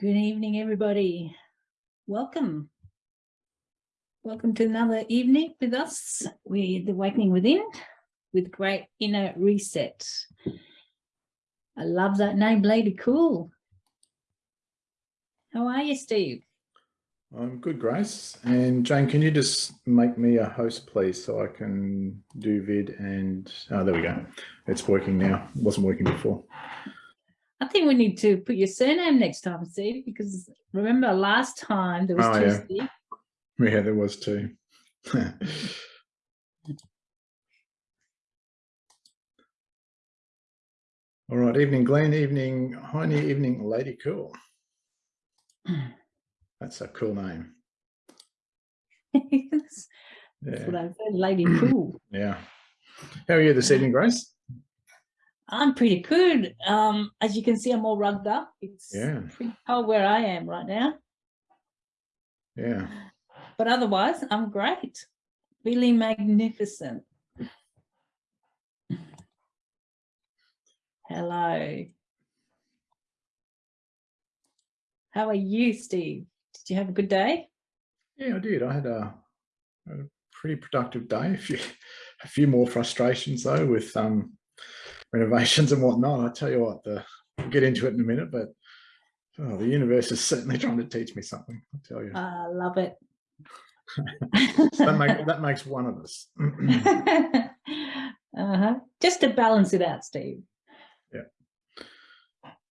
Good evening, everybody. Welcome. Welcome to another evening with us, with the Awakening Within, with Great Inner Reset. I love that name, Lady Cool. How are you, Steve? I'm good, Grace. And Jane, can you just make me a host, please, so I can do vid and, oh, there we go. It's working now. It wasn't working before. I think we need to put your surname next time, Steve, because remember last time there was Oh, two yeah. Steve. Yeah, there was two. All right, evening Glenn, evening Heine, evening Lady Cool. That's a cool name. That's Yeah, what I said, Lady Cool. yeah. How are you this evening, Grace? I'm pretty good. Um, as you can see, I'm all rugged up. It's Yeah, pretty cold where I am right now. yeah. But otherwise, I'm great. Really magnificent. Hello. How are you, Steve? Did you have a good day? Yeah, I did. I had a, a pretty productive day. A few, a few more frustrations though with um, renovations and whatnot. I tell you what, the, we'll get into it in a minute, but oh, the universe is certainly trying to teach me something. I tell you, I love it. that, make, that makes one of us. uh-huh. Just to balance it out, Steve. Yeah.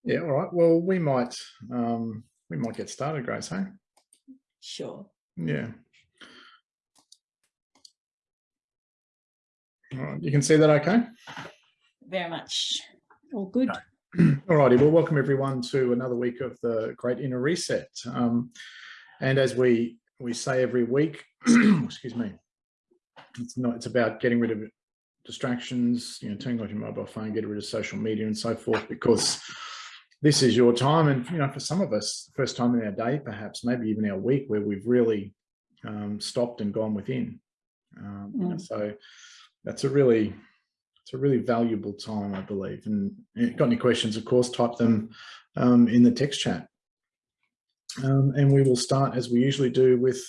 Yeah. All right. Well, we might um, we might get started, Grace. Hey. Sure. Yeah. All right. You can see that, okay. Very much. All good. All righty, well, welcome everyone to another week of the Great Inner Reset. Um, and as we we say every week, excuse me, it's not it's about getting rid of distractions, you know, turning off your mobile phone, getting rid of social media and so forth, because this is your time. And you know, for some of us, first time in our day, perhaps, maybe even our week, where we've really um, stopped and gone within. Um, you know, Mm. so that's a really it's a really valuable time, I believe. And got any questions, of course, type them um, in the text chat. Um, and we will start as we usually do with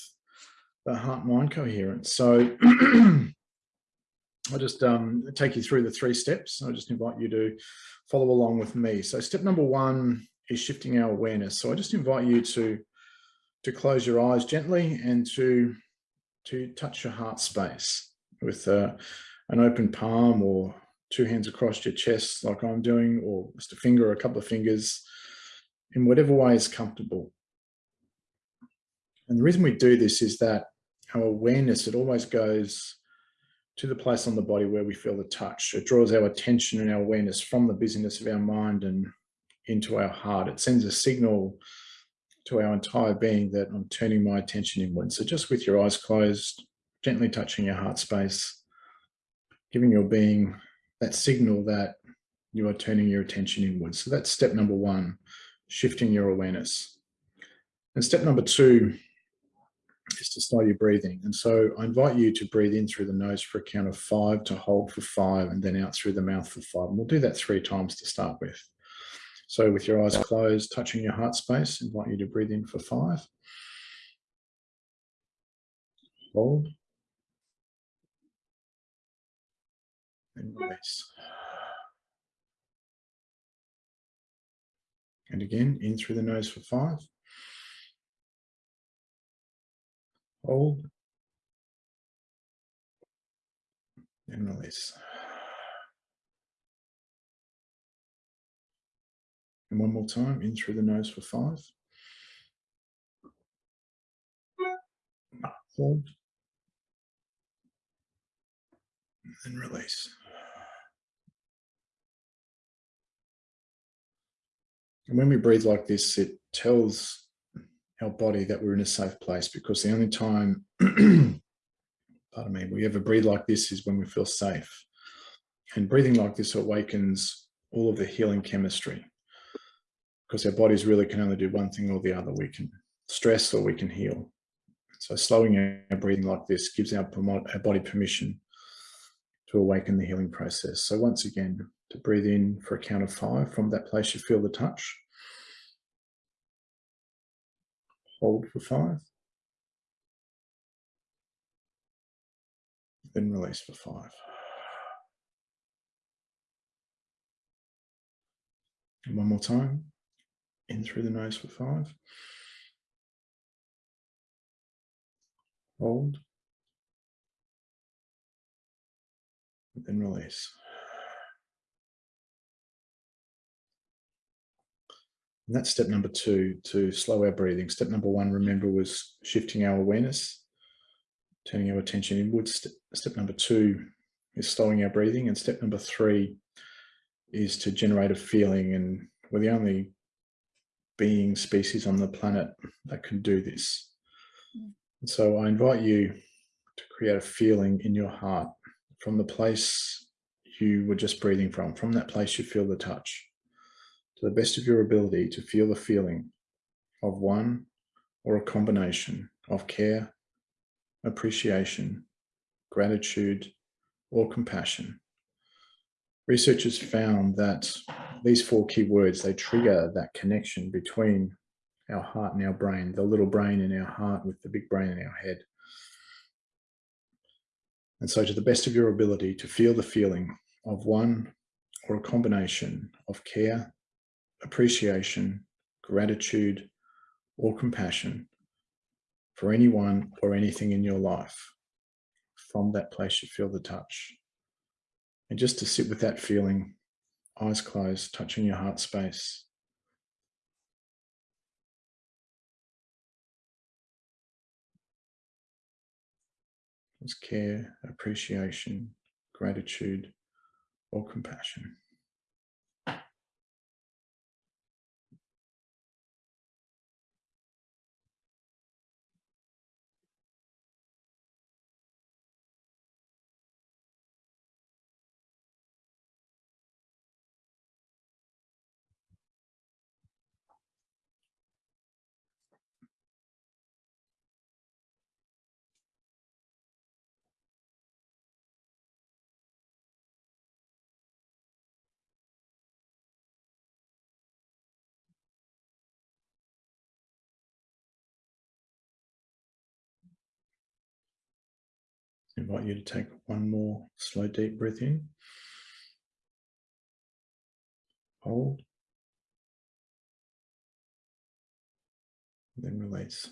the heart-mind coherence. So I'll just um, take you through the three steps. I just invite you to follow along with me. So step number one is shifting our awareness. So I just invite you to to close your eyes gently and to to touch your heart space with uh, an open palm or two hands across your chest like I'm doing, or just a finger or a couple of fingers in whatever way is comfortable. And the reason we do this is that our awareness, it always goes to the place on the body where we feel the touch. It draws our attention and our awareness from the busyness of our mind and into our heart. It sends a signal to our entire being that I'm turning my attention inward. So just with your eyes closed, gently touching your heart space, giving your being that signal that you are turning your attention inward. So that's step number one, shifting your awareness. And step number two is to slow your breathing. And so I invite you to breathe in through the nose for a count of five, to hold for five, and then out through the mouth for five. And we'll do that three times to start with. So with your eyes closed, touching your heart space, invite you to breathe in for five. Hold. Release. And again, in through the nose for five. Hold. And release. And one more time, in through the nose for five. Hold. And release. And when we breathe like this, it tells our body that we're in a safe place because the only time, pardon me, we ever breathe like this is when we feel safe. And breathing like this awakens all of the healing chemistry because our bodies really can only do one thing or the other. We can stress or we can heal. So slowing our breathing like this gives our, our body permission to awaken the healing process. So once again, to breathe in for a count of five from that place you feel the touch. hold for five. Then release for five. And one more time, in through the nose for five. Hold. Then release. And that's step number two, to slow our breathing. Step number one, remember, was shifting our awareness, turning our attention inwards. Step, step number two is slowing our breathing. And step number three is to generate a feeling. And we're the only being species on the planet that can do this. Mm. And so I invite you to create a feeling in your heart from the place you were just breathing from, from that place you feel the touch, to the best of your ability to feel the feeling of one or a combination of care, appreciation, gratitude, or compassion. Researchers found that these four key words, they trigger that connection between our heart and our brain, the little brain in our heart with the big brain in our head. And so to the best of your ability to feel the feeling of one or a combination of care, appreciation, gratitude, or compassion for anyone or anything in your life. From that place you feel the touch. And just to sit with that feeling, eyes closed, touching your heart space. There's care, appreciation, gratitude, or compassion. Invite you to take one more slow, deep breath in. Hold. Then release.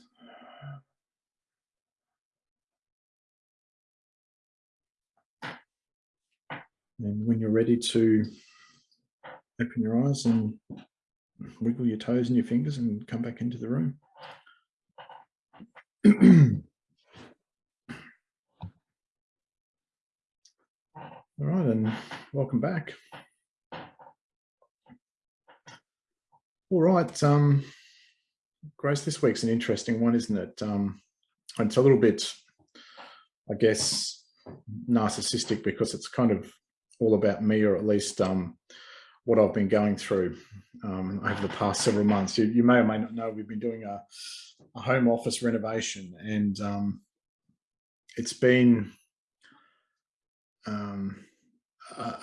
And when you're ready to open your eyes and wiggle your toes and your fingers and come back into the room. All right, and welcome back. All right, um, Grace, this week's an interesting one, isn't it? Um, it's a little bit, I guess, narcissistic because it's kind of all about me, or at least um, what I've been going through um, over the past several months. You, you, may or may not know we've been doing a, a home office renovation, and um, it's been um,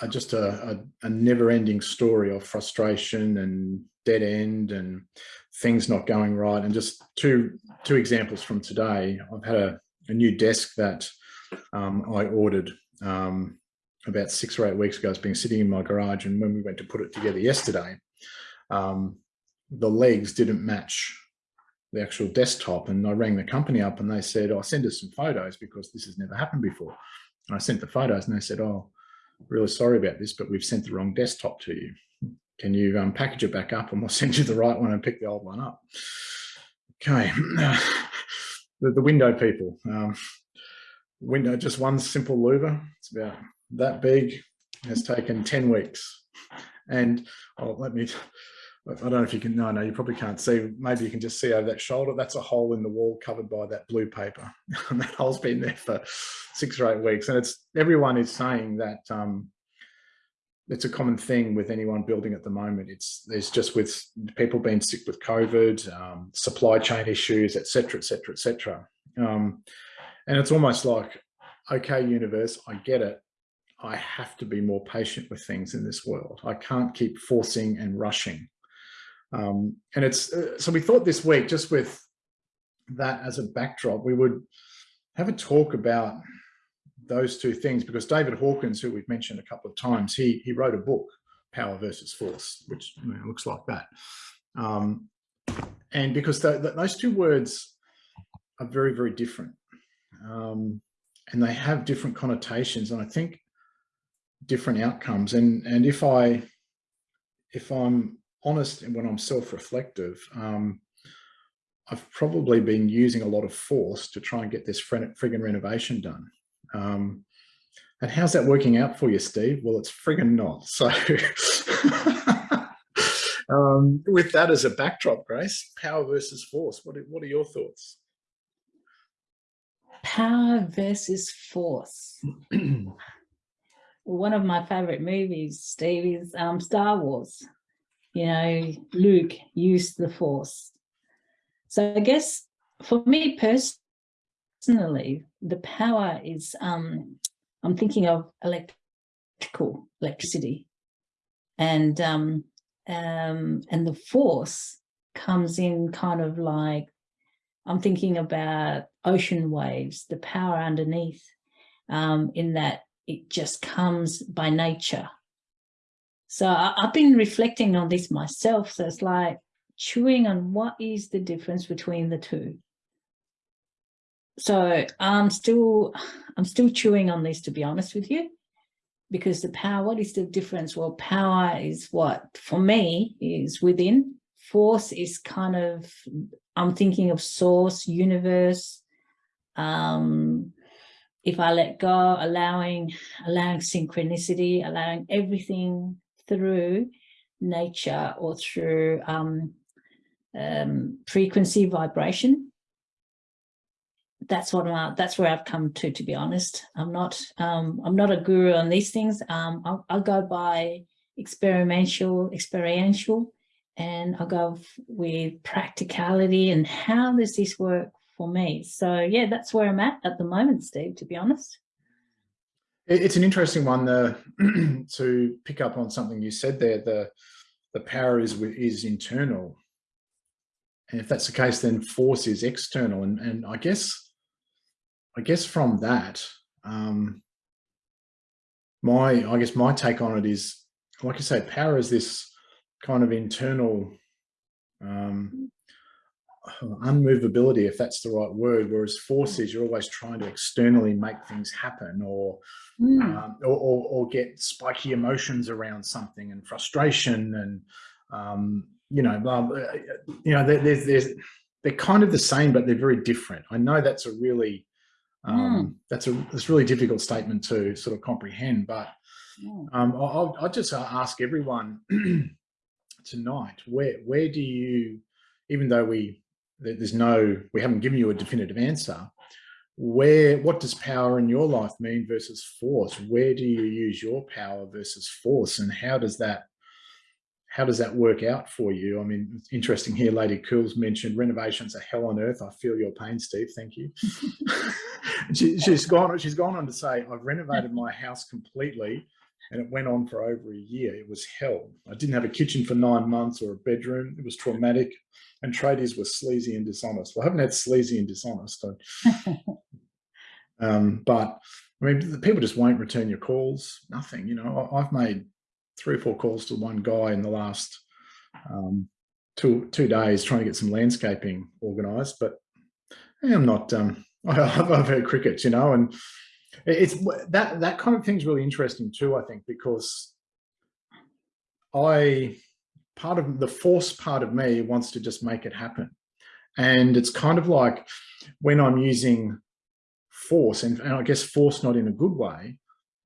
just a, a, a never-ending story of frustration and dead end and things not going right. And just two two examples from today. I've had a, a new desk that um, I ordered um, about six or eight weeks ago. It's been sitting in my garage, and when we went to put it together yesterday, um, the legs didn't match the actual desktop. And I rang the company up, and they said, "I oh, send us some photos because this has never happened before." And I sent the photos, and they said, "Oh." Really sorry about this, but we've sent the wrong desktop to you. Can you um, package it back up and we'll send you the right one and pick the old one up? Okay, the, the, window people. Um, window, just one simple louver. It's about that big. Has taken 10 weeks. And oh, let me I don't know if you can, no, no, you probably can't see. Maybe you can just see over that shoulder. That's a hole in the wall covered by that blue paper. and that hole's been there for six or eight weeks. And it's everyone is saying that um, it's a common thing with anyone building at the moment. It's there's just with people being sick with COVID, um, supply chain issues, etc., etc., etc. and it's almost like, okay, universe, I get it. I have to be more patient with things in this world. I can't keep forcing and rushing. Um, and it's uh, so we thought this week just with that as a backdrop, we would have a talk about those two things because David Hawkins, who we've mentioned a couple of times, he he wrote a book, Power versus Force, which you know, looks like that. Um, and because those two words are very, very different. Um, and they have different connotations and I think different outcomes. And, and if I, if I'm honest and when I'm self-reflective, um, I've probably been using a lot of force to try and get this friggin' renovation done. Um, and how's that working out for you, Steve? Well, it's friggin' not. So um, with that as a backdrop, Grace, power versus force, what are, what are your thoughts? Power versus force. One of my favorite movies, Steve, is um, Star Wars. You know, Luke used the force. So I guess for me personally, the power is, um, I'm thinking of electrical, electricity. And um, um, and the force comes in kind of like, I'm thinking about ocean waves, the power underneath um, in that it just comes by nature. So I, I've been reflecting on this myself. So it's like chewing on what is the difference between the two. So I'm still, I'm still chewing on this, to be honest with you because the power, what is the difference? Well, power is what, for me, is within. Force is kind of, I'm thinking of source, universe. Um, if I let go, allowing, allowing synchronicity, allowing everything through nature or through um, um, frequency vibration, that's what I, that's where I've come to, to be honest. I'm not, um, I'm not a guru on these things. Um, I'll, I'll go by experiential, experiential, and I'll go with practicality and how does this work for me? So yeah, that's where I'm at at the moment, Steve, to be honest. It's an interesting one the, to pick up on something you said there. The, the power is, is internal. And if that's the case, then force is external. And, and I guess I guess from that, um, my, I guess my take on it is, like I say, power is this kind of internal um, unmovability, if that's the right word, whereas force is you're always trying to externally make things happen or, mm. um, or, or, or, get spiky emotions around something and frustration and, um, you know, you know, there's, there's, they're kind of the same, but they're very different. I know that's a really um, mm. That's a that's a really difficult statement to sort of comprehend, but um, I'll, I'll, just ask everyone tonight, where where do you, even though we there's no, we haven't given you a definitive answer, where what does power in your life mean versus force? Where do you use your power versus force, and how does that how does that work out for you? I mean, it's interesting here, Lady Cools mentioned renovations are hell on earth. I feel your pain, Steve. Thank you. she, has gone. She's gone on to say, I've renovated my house completely, and it went on for over a year. It was hell. I didn't have a kitchen for nine months or a bedroom. It was traumatic, and tradies were sleazy and dishonest. Well, I haven't had sleazy and dishonest, um, but I mean, the people just won't return your calls. Nothing. You know, I've made three or four calls to one guy in the last um, two two days trying to get some landscaping organized but i'm not um I've, I've heard crickets you know and it's that that kind of thing's really interesting too i think because i part of the force part of me wants to just make it happen and it's kind of like when i'm using force and, and i guess force not in a good way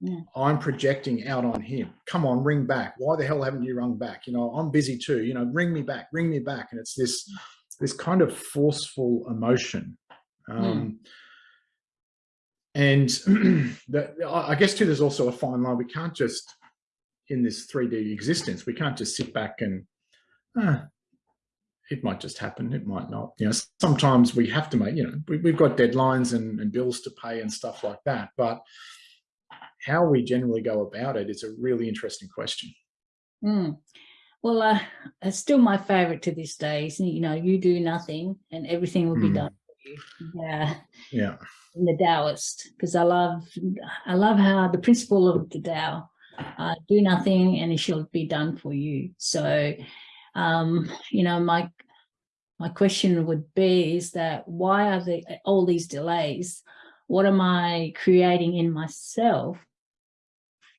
yeah. I'm projecting out on him. Come on, ring back. Why the hell haven't you rung back? You know, I'm busy too. You know, ring me back, ring me back. And it's this, this kind of forceful emotion. Um, And that, I guess too, there's also a fine line. We can't just, in this 3D existence, we can't just sit back and, ah, it might just happen. It might not. You know, sometimes we have to make, you know, we, have got deadlines and, and bills to pay and stuff like that. But how we generally go about it is a really interesting question. Mm. Well, uh, it's still my favorite to this day. Is, you know, you do nothing and everything will be mm. done yeah, Yeah. in the Taoist because I love I love how the principle of the Tao, uh, do nothing and it shall be done for you. So, um, you know, my my question would be is that why are there all these delays? What am I creating in myself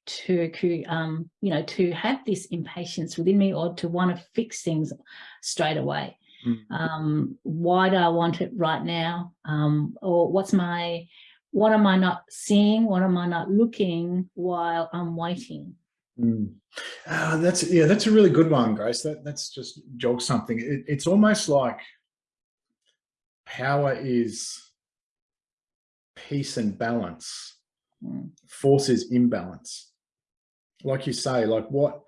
to um, you know, to have this impatience within me or to want to fix things straight away? Mm. Um, why do I want it right now? Um, or what's my, what am I not seeing? What am I not looking while I'm waiting? Mm. Uh, that's yeah, that's a really good one, Grace. That that's just jog something. It, it's almost like power is peace and balance. Mm. Force is imbalance. Like you say, like what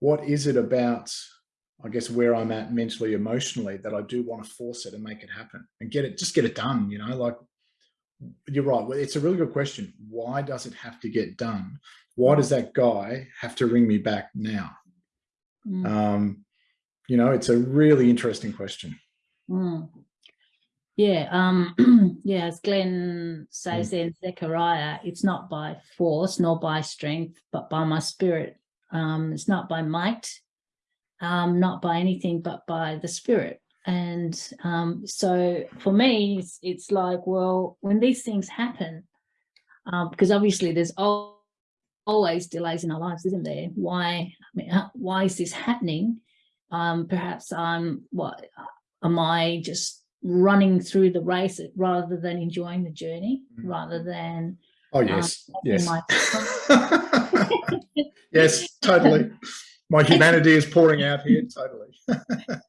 what is it about? I guess where I'm at mentally, emotionally, that I do want to force it and make it happen and get it, just get it done. You know, like you're right. It's a really good question. Why does it have to get done? Why does that guy have to ring me back now? Mm. Um, you know, it's a really interesting question. Mm. Yeah, um, yeah, as Glenn says in Zechariah, it's not by force nor by strength, but by my spirit. Um, it's not by might, um, not by anything, but by the spirit. And um, so for me, it's, it's like, well, when these things happen, um, because obviously there's al always delays in our lives, isn't there? Why, I mean, why is this happening? Um, perhaps I'm, what, am I just running through the race rather than enjoying the journey, Mhm. rather than Oh um, yes, taking yes, yes, totally. My humanity is pouring out here. Totally.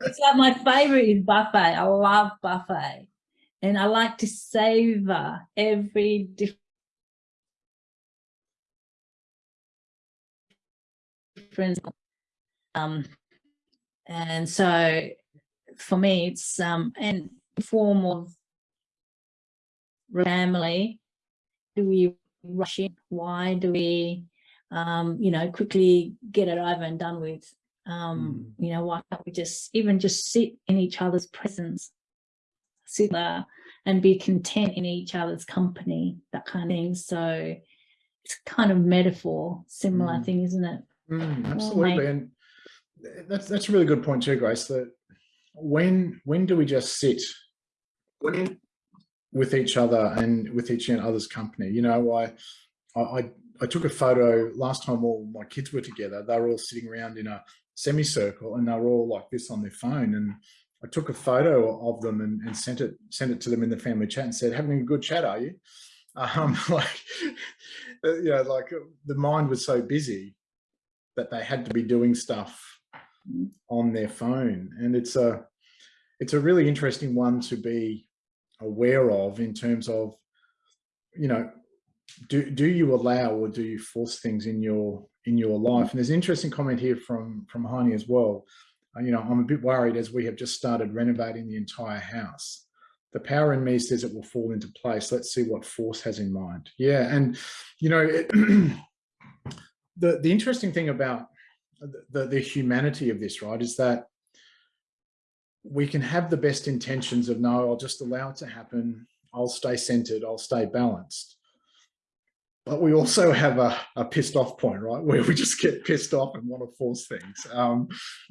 it's like my favorite is buffet. I love buffet. And I like to savor every different um and so for me it's um and form of family do we rush in why do we um you know quickly get it over and done with um you know why can't we just even just sit in each other's presence sit there and be content in each other's company that kind of thing so it's kind of metaphor similar Mm. thing isn't it Mm, my- absolutely, and that's that's a really good point too, Grace. That when when do we just sit with each other and with each other's company? You know, I I I took a photo last time all my kids were together. They were all sitting around in a semicircle, and they were all like this on their phone. And I took a photo of them and, and sent it sent it to them in the family chat and said, "Having a good chat, are you?" Um, like, uh, you know, like uh, the mind was so busy that they had to be doing stuff on their phone and it's a it's a really interesting one to be aware of in terms of you know do do you allow or do you force things in your in your life and there's an interesting comment here from from Heine as well Uh, you know i'm a bit worried as we have just started renovating the entire house the power in me says it will fall into place let's see what force has in mind yeah and you know it, the the interesting thing about the, the humanity of this, right, is that we can have the best intentions of no, I'll just allow it to happen. I'll stay centered. I'll stay balanced. But we also have a, a pissed off point, right, where we just get pissed off and want to force things. Um,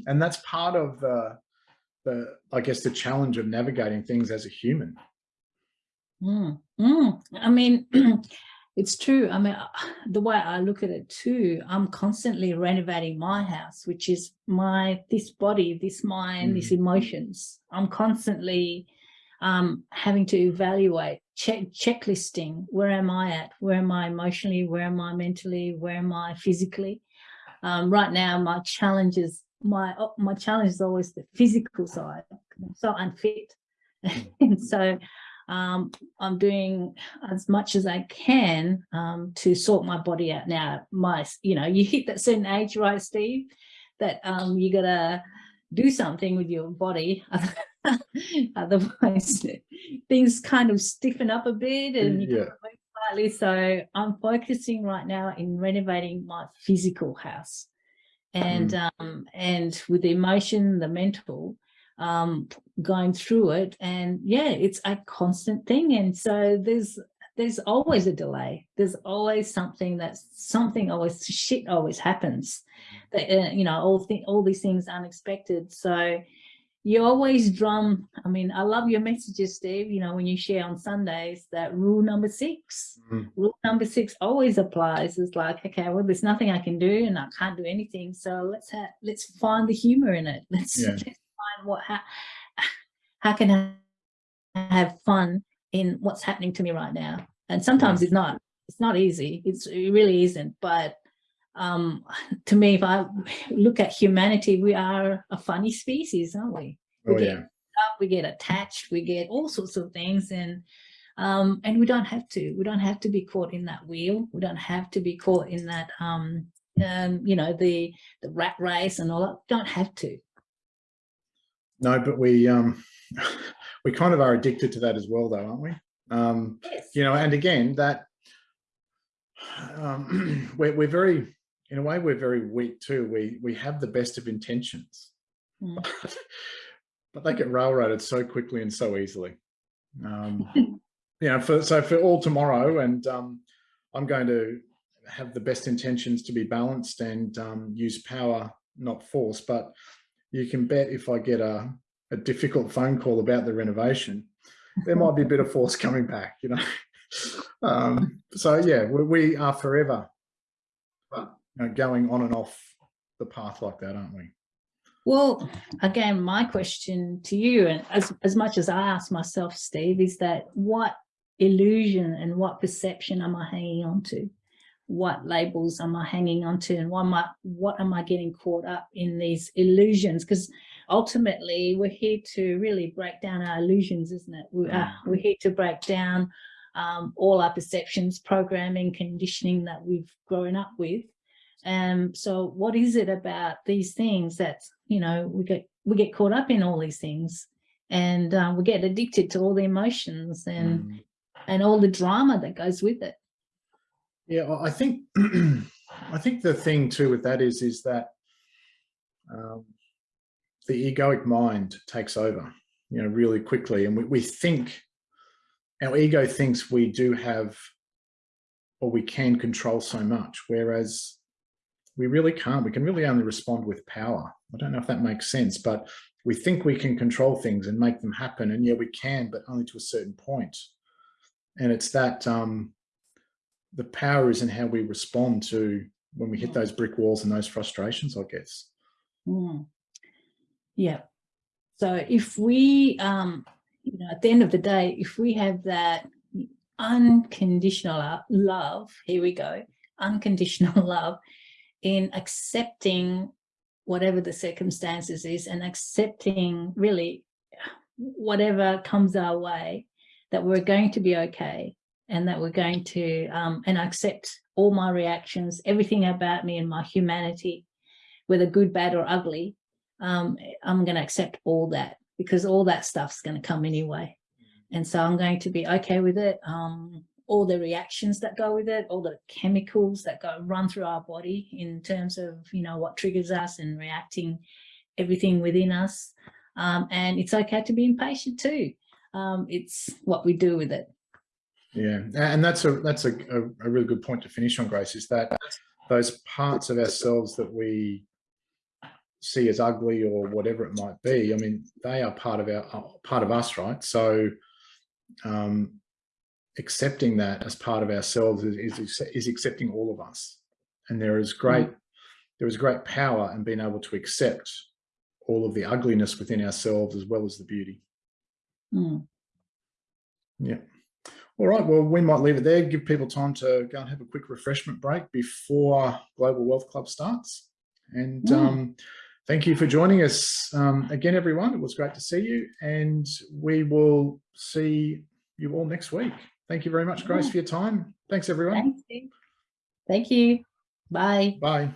and that's part of the, the, I guess, the challenge of navigating things as a human. Mm, mm. I mean, it's true. I mean, the way I look at it too, I'm constantly renovating my house, which is my, this body, this mind, these emotions. I'm constantly um, having to evaluate, check, checklisting, where am I at? Where am I emotionally? Where am I mentally? Where am I physically? Um, right now, my challenge is, my, oh, my challenge is always the physical side. I'm so unfit. and so um, I'm doing as much as I can um, to sort my body out now. My, you know, you hit that certain age, right, Steve, that um, you gotta do something with your body. Otherwise, things kind of stiffen up a bit and you Yeah. move slightly. So I'm focusing right now in renovating my physical house. And um, and with the emotion, the mental, um, going through it. And yeah, it's a constant thing. And so there's there's always a delay. There's always something that's something always shit always happens. That uh, you know all th all these things unexpected. So you always drum. I mean, I love your messages, Steve. You know when you share on Sundays that rule number 6 Mm. Rule number six always applies. It's like okay, well, there's nothing I can do, and I can't do anything. So let's have let's find the humor in it. Let's, Yeah. let's find what how, how can I have fun in what's happening to me right now. And sometimes it's not, it's not easy. It's, it really isn't. But um, to me, if I look at humanity, we are a funny species, aren't we? We Oh get yeah. up, we get attached, we get all sorts of things. And um, and we don't have to, we don't have to be caught in that wheel. We don't have to be caught in that, um, um, you know, the, the rat race and all that. Don't have to. No, but we um we kind of are addicted to that as well though, aren't we? Um, Yes. you know, and again, that um, we're, we're very, in a way, we're very weak too. We we have the best of intentions, Mm. but they get railroaded so quickly and so easily. Um, you know, for so for all tomorrow, and um, I'm going to have the best intentions to be balanced and um, use power, not force. But you can bet if I get a a difficult phone call about the renovation, there might be a bit of force coming back, you know. um, so yeah, we, we are forever but, you know, going on and off the path like that, aren't we? Well, again, my question to you, and as, as much as I ask myself, Steve, is that what illusion and what perception am I hanging on to? What labels am I hanging on to? And what am I, what am I getting caught up in these illusions? Because ultimately we're here to really break down our illusions, isn't it? We are, we're here to break down um, all our perceptions, programming, conditioning that we've grown up with. Um, so what is it about these things that, you know, we get, we get caught up in all these things and um, we get addicted to all the emotions and, Mm. and all the drama that goes with it. Yeah, I think I think the thing too with that is is that um, the egoic mind takes over, you know, really quickly, and we, we think our ego thinks we do have or we can control so much, whereas we really can't. We can really only respond with power. I don't know if that makes sense, but we think we can control things and make them happen, and yeah, we can, but only to a certain point. And it's that um, the power is in how we respond to when we hit those brick walls and those frustrations, I guess. Mm. Yeah. So if we, um, you know, at the end of the day, if we have that unconditional love, here we go, unconditional love in accepting whatever the circumstances is and accepting really whatever comes our way, that we're going to be okay and that we're going to, um, and accept all my reactions, everything about me and my humanity, whether good, bad or ugly, um, I'm going to accept all that because all that stuff's going to come anyway. And so I'm going to be okay with it. Um, all the reactions that go with it, all the chemicals that go run through our body in terms of, you know, what triggers us and reacting everything within us. Um, and it's okay to be impatient too. Um, it's what we do with it. Yeah, and that's a that's a, a, a really good point to finish on, Grace, is that those parts of ourselves that we see as ugly or whatever it might be, I mean, they are part of our uh, part of us, right? So um, accepting that as part of ourselves is, is, is accepting all of us. And there is great, there is great power in being able to accept all of the ugliness within ourselves as well as the beauty. Mm. Yeah. All right, well, we might leave it there, give people time to go and have a quick refreshment break before Global Wealth Club starts. And Mm. um, thank you for joining us um, again, everyone. It was great to see you, and we will see you all next week. Thank you very much, Grace, for your time. Thanks, everyone. Thanks. Steve. Thank you. Bye. Bye.